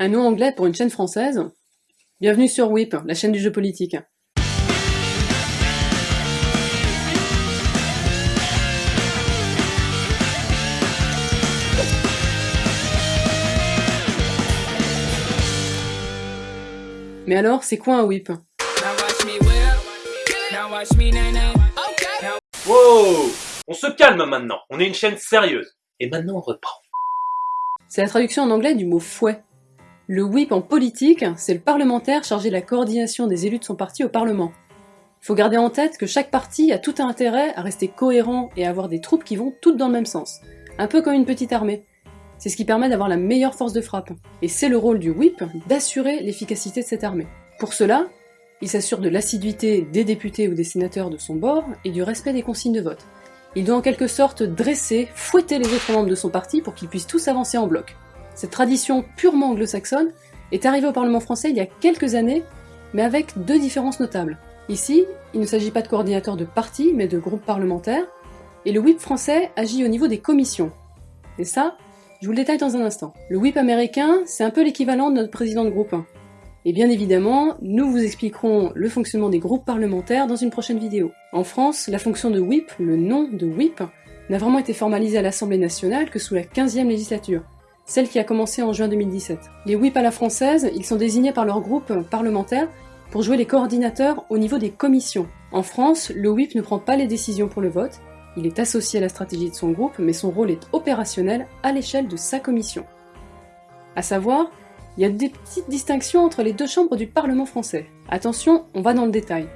Un nom anglais pour une chaîne française Bienvenue sur WIP, la chaîne du jeu politique. Mais alors, c'est quoi un whip? Wow On se calme maintenant, on est une chaîne sérieuse. Et maintenant on reprend. C'est la traduction en anglais du mot fouet. Le whip en politique, c'est le parlementaire chargé de la coordination des élus de son parti au Parlement. Il faut garder en tête que chaque parti a tout intérêt à rester cohérent et à avoir des troupes qui vont toutes dans le même sens. Un peu comme une petite armée. C'est ce qui permet d'avoir la meilleure force de frappe. Et c'est le rôle du whip d'assurer l'efficacité de cette armée. Pour cela, il s'assure de l'assiduité des députés ou des sénateurs de son bord et du respect des consignes de vote. Il doit en quelque sorte dresser, fouetter les autres membres de son parti pour qu'ils puissent tous avancer en bloc. Cette tradition purement anglo-saxonne est arrivée au Parlement français il y a quelques années, mais avec deux différences notables. Ici, il ne s'agit pas de coordinateurs de partis, mais de groupes parlementaires, et le whip français agit au niveau des commissions. Et ça, je vous le détaille dans un instant. Le whip américain, c'est un peu l'équivalent de notre président de groupe. Et bien évidemment, nous vous expliquerons le fonctionnement des groupes parlementaires dans une prochaine vidéo. En France, la fonction de whip, le nom de whip, n'a vraiment été formalisé à l'Assemblée nationale que sous la 15e législature, celle qui a commencé en juin 2017. Les whip à la française, ils sont désignés par leur groupe parlementaire pour jouer les coordinateurs au niveau des commissions. En France, le whip ne prend pas les décisions pour le vote, il est associé à la stratégie de son groupe, mais son rôle est opérationnel à l'échelle de sa commission. À savoir, il y a des petites distinctions entre les deux chambres du Parlement français. Attention, on va dans le détail.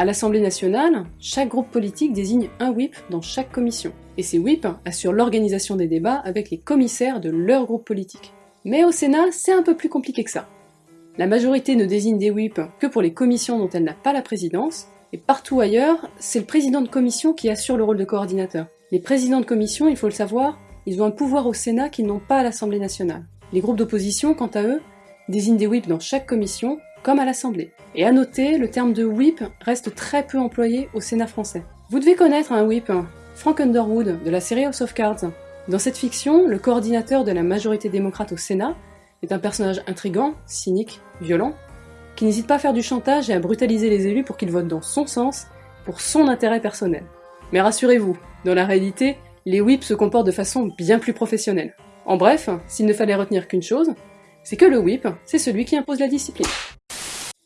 À l'Assemblée nationale, chaque groupe politique désigne un whip dans chaque commission, et ces whips assurent l'organisation des débats avec les commissaires de leur groupe politique. Mais au Sénat, c'est un peu plus compliqué que ça. La majorité ne désigne des whips que pour les commissions dont elle n'a pas la présidence, et partout ailleurs, c'est le président de commission qui assure le rôle de coordinateur. Les présidents de commission, il faut le savoir, ils ont un pouvoir au Sénat qu'ils n'ont pas à l'Assemblée nationale. Les groupes d'opposition, quant à eux, désignent des whips dans chaque commission, comme à l'Assemblée. Et à noter, le terme de whip reste très peu employé au Sénat français. Vous devez connaître un whip, Frank Underwood, de la série House of Cards. Dans cette fiction, le coordinateur de la majorité démocrate au Sénat est un personnage intrigant, cynique, violent, qui n'hésite pas à faire du chantage et à brutaliser les élus pour qu'ils votent dans son sens, pour son intérêt personnel. Mais rassurez-vous, dans la réalité, les whips se comportent de façon bien plus professionnelle. En bref, s'il ne fallait retenir qu'une chose, c'est que le whip, c'est celui qui impose la discipline.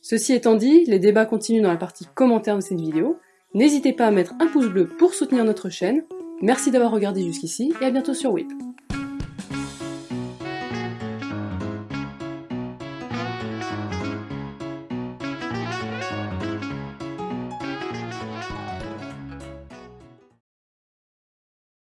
Ceci étant dit, les débats continuent dans la partie commentaires de cette vidéo. N'hésitez pas à mettre un pouce bleu pour soutenir notre chaîne. Merci d'avoir regardé jusqu'ici et à bientôt sur WIP.